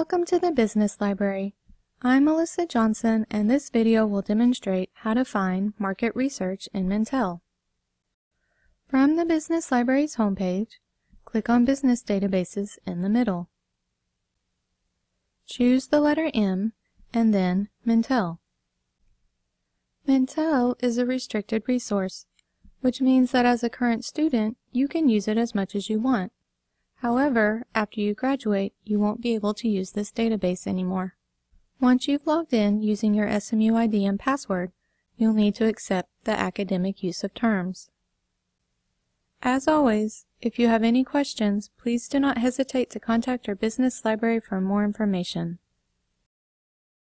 Welcome to the Business Library. I'm Melissa Johnson and this video will demonstrate how to find market research in Mintel. From the Business Library's homepage, click on Business Databases in the middle. Choose the letter M and then Mintel. Mintel is a restricted resource, which means that as a current student, you can use it as much as you want. However, after you graduate, you won't be able to use this database anymore. Once you've logged in using your SMU ID and password, you'll need to accept the academic use of terms. As always, if you have any questions, please do not hesitate to contact our business library for more information.